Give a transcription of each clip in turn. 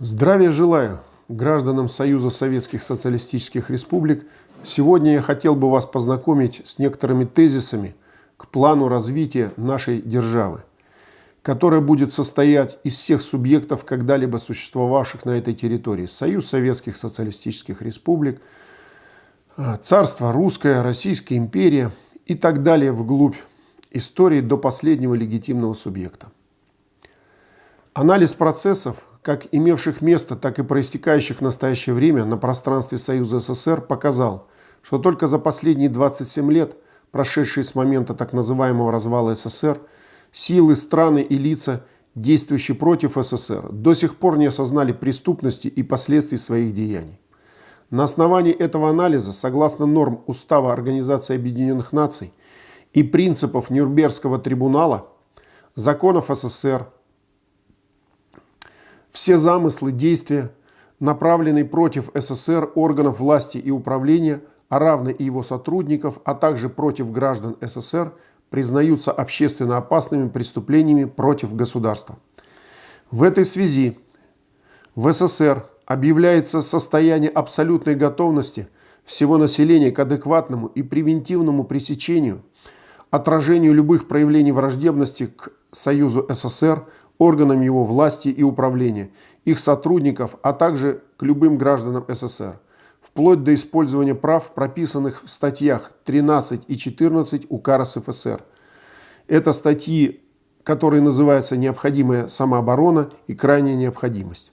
Здравия желаю гражданам Союза Советских Социалистических Республик. Сегодня я хотел бы вас познакомить с некоторыми тезисами к плану развития нашей державы, которая будет состоять из всех субъектов, когда-либо существовавших на этой территории. Союз Советских Социалистических Республик, Царство Русское, Российская империя и так далее вглубь истории до последнего легитимного субъекта. Анализ процессов как имевших место, так и проистекающих в настоящее время на пространстве Союза СССР показал, что только за последние 27 лет, прошедшие с момента так называемого развала СССР, силы, страны и лица, действующие против СССР, до сих пор не осознали преступности и последствий своих деяний. На основании этого анализа, согласно норм Устава Организации Объединенных Наций и принципов Нюрнбергского трибунала, законов СССР, все замыслы, действия, направленные против СССР, органов власти и управления, а равно и его сотрудников, а также против граждан СССР, признаются общественно опасными преступлениями против государства. В этой связи в СССР объявляется состояние абсолютной готовности всего населения к адекватному и превентивному пресечению, отражению любых проявлений враждебности к Союзу СССР, органам его власти и управления, их сотрудников, а также к любым гражданам СССР, вплоть до использования прав, прописанных в статьях 13 и 14 УК РСФСР. Это статьи, которые называются «Необходимая самооборона» и «Крайняя необходимость».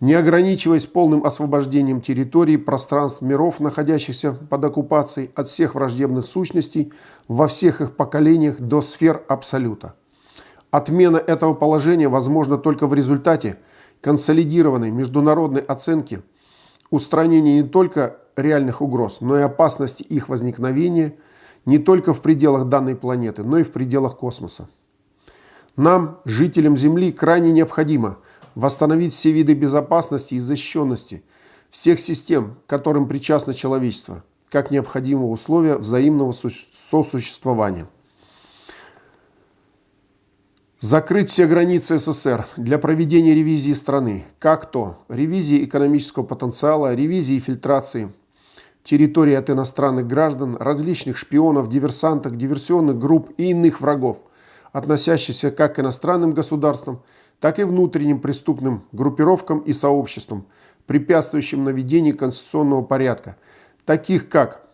Не ограничиваясь полным освобождением территорий, пространств миров, находящихся под оккупацией от всех враждебных сущностей во всех их поколениях до сфер абсолюта. Отмена этого положения возможна только в результате консолидированной международной оценки устранения не только реальных угроз, но и опасности их возникновения не только в пределах данной планеты, но и в пределах космоса. Нам, жителям Земли, крайне необходимо восстановить все виды безопасности и защищенности всех систем, которым причастно человечество, как необходимого условия взаимного сосуществования. Закрыть все границы СССР для проведения ревизии страны. Как то ревизии экономического потенциала, ревизии фильтрации территории от иностранных граждан, различных шпионов, диверсантов, диверсионных групп и иных врагов, относящихся как к иностранным государствам, так и внутренним преступным группировкам и сообществам, препятствующим наведению конституционного порядка, таких как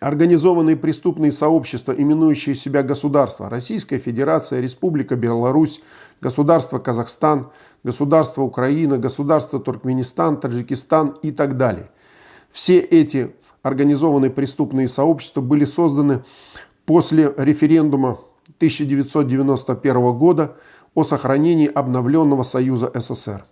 Организованные преступные сообщества, именующие себя государства, Российская Федерация, Республика Беларусь, Государство Казахстан, Государство Украина, Государство Туркменистан, Таджикистан и так далее. Все эти организованные преступные сообщества были созданы после референдума 1991 года о сохранении обновленного Союза СССР.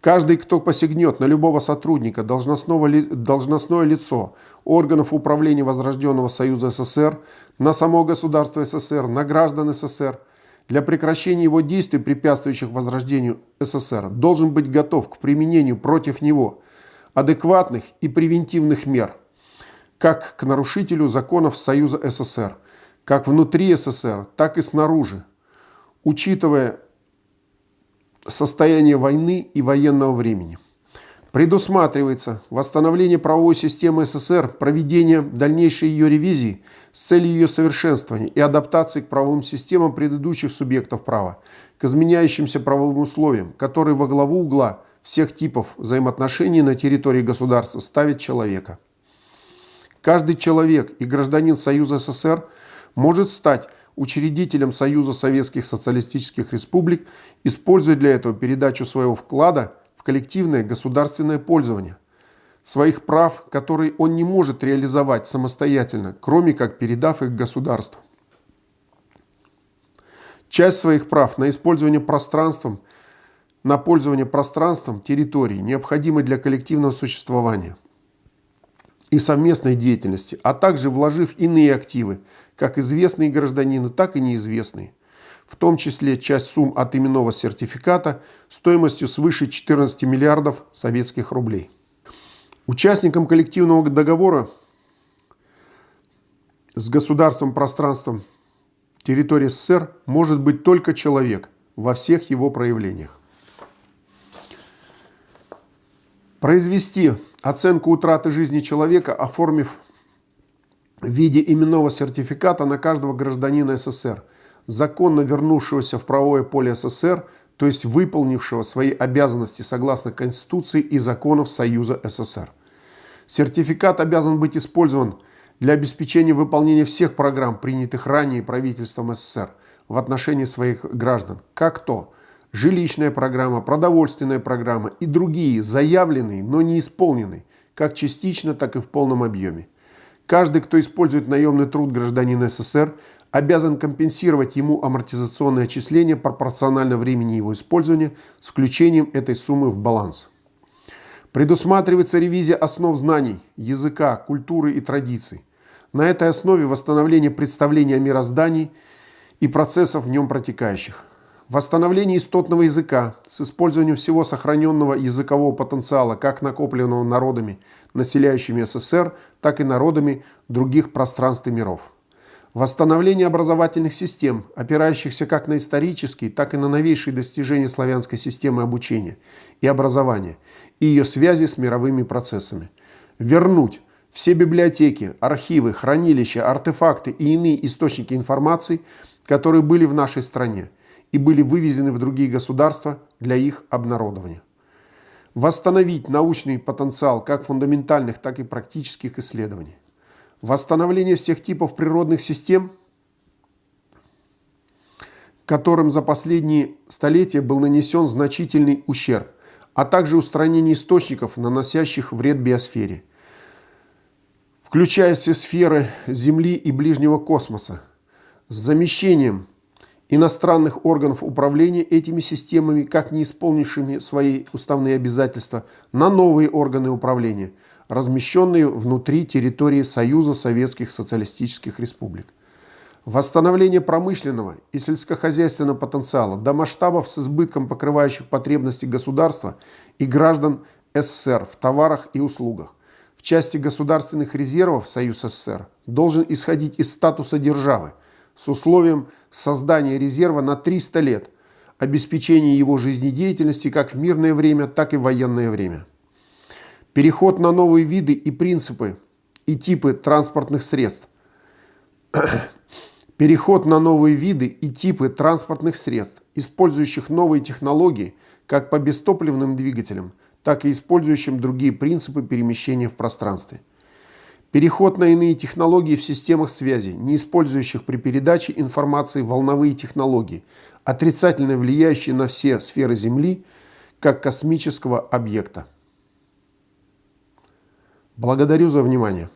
Каждый, кто посягнет на любого сотрудника, должностного, должностное лицо органов управления Возрожденного Союза СССР, на само государство СССР, на граждан СССР, для прекращения его действий, препятствующих возрождению СССР, должен быть готов к применению против него адекватных и превентивных мер, как к нарушителю законов Союза СССР, как внутри СССР, так и снаружи, учитывая состояние войны и военного времени. Предусматривается восстановление правовой системы СССР, проведение дальнейшей ее ревизии с целью ее совершенствования и адаптации к правовым системам предыдущих субъектов права, к изменяющимся правовым условиям, которые во главу угла всех типов взаимоотношений на территории государства ставит человека. Каждый человек и гражданин Союза СССР может стать учредителем Союза Советских Социалистических Республик, используя для этого передачу своего вклада в коллективное государственное пользование, своих прав, которые он не может реализовать самостоятельно, кроме как передав их государству. Часть своих прав на использование пространством, на пользование пространством территории необходимы для коллективного существования – и совместной деятельности, а также вложив иные активы, как известные гражданину, так и неизвестные, в том числе часть сумм от именного сертификата стоимостью свыше 14 миллиардов советских рублей. Участником коллективного договора с государством пространством территории СССР может быть только человек во всех его проявлениях. Произвести оценку утраты жизни человека, оформив в виде именного сертификата на каждого гражданина СССР, законно вернувшегося в правовое поле СССР, то есть выполнившего свои обязанности согласно Конституции и законов Союза СССР. Сертификат обязан быть использован для обеспечения выполнения всех программ, принятых ранее правительством СССР в отношении своих граждан, как то жилищная программа, продовольственная программа и другие заявленные, но не исполненные, как частично, так и в полном объеме. Каждый, кто использует наемный труд гражданина СССР, обязан компенсировать ему амортизационные отчисления пропорционально времени его использования с включением этой суммы в баланс. Предусматривается ревизия основ знаний, языка, культуры и традиций. На этой основе восстановление представления о мироздании и процессов в нем протекающих. Восстановление истотного языка с использованием всего сохраненного языкового потенциала, как накопленного народами, населяющими СССР, так и народами других пространств и миров. Восстановление образовательных систем, опирающихся как на исторические, так и на новейшие достижения славянской системы обучения и образования и ее связи с мировыми процессами. Вернуть все библиотеки, архивы, хранилища, артефакты и иные источники информации, которые были в нашей стране и были вывезены в другие государства для их обнародования. Восстановить научный потенциал как фундаментальных, так и практических исследований восстановление всех типов природных систем, которым за последние столетия был нанесен значительный ущерб, а также устранение источников, наносящих вред биосфере, включая все сферы Земли и ближнего космоса, с замещением иностранных органов управления этими системами, как не исполнившими свои уставные обязательства, на новые органы управления – размещенные внутри территории Союза Советских Социалистических Республик. Восстановление промышленного и сельскохозяйственного потенциала до масштабов с избытком покрывающих потребности государства и граждан СССР в товарах и услугах. В части государственных резервов Союз СССР должен исходить из статуса державы с условием создания резерва на 300 лет, обеспечения его жизнедеятельности как в мирное время, так и в военное время. Переход на новые виды и принципы и типы транспортных средств. Переход на новые виды и типы транспортных средств, использующих новые технологии как по бестопливным двигателям, так и использующим другие принципы перемещения в пространстве. Переход на иные технологии в системах связи, не использующих при передаче информации волновые технологии, отрицательно влияющие на все сферы Земли, как космического объекта. Благодарю за внимание.